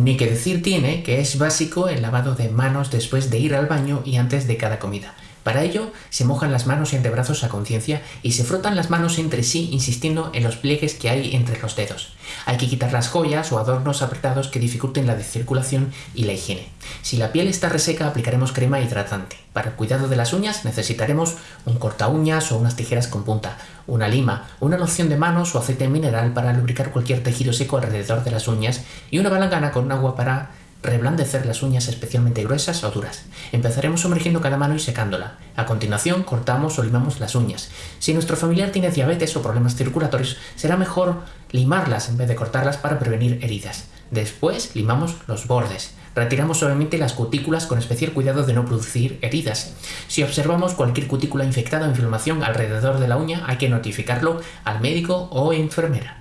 Ni que decir tiene que es básico el lavado de manos después de ir al baño y antes de cada comida. Para ello, se mojan las manos y antebrazos a conciencia y se frotan las manos entre sí insistiendo en los pliegues que hay entre los dedos. Hay que quitar las joyas o adornos apretados que dificulten la circulación y la higiene. Si la piel está reseca, aplicaremos crema hidratante. Para el cuidado de las uñas necesitaremos un corta uñas o unas tijeras con punta, una lima, una loción de manos o aceite mineral para lubricar cualquier tejido seco alrededor de las uñas y una balangana con agua para reblandecer las uñas especialmente gruesas o duras. Empezaremos sumergiendo cada mano y secándola. A continuación, cortamos o limamos las uñas. Si nuestro familiar tiene diabetes o problemas circulatorios, será mejor limarlas en vez de cortarlas para prevenir heridas. Después, limamos los bordes. Retiramos suavemente las cutículas con especial cuidado de no producir heridas. Si observamos cualquier cutícula infectada o inflamación alrededor de la uña, hay que notificarlo al médico o enfermera.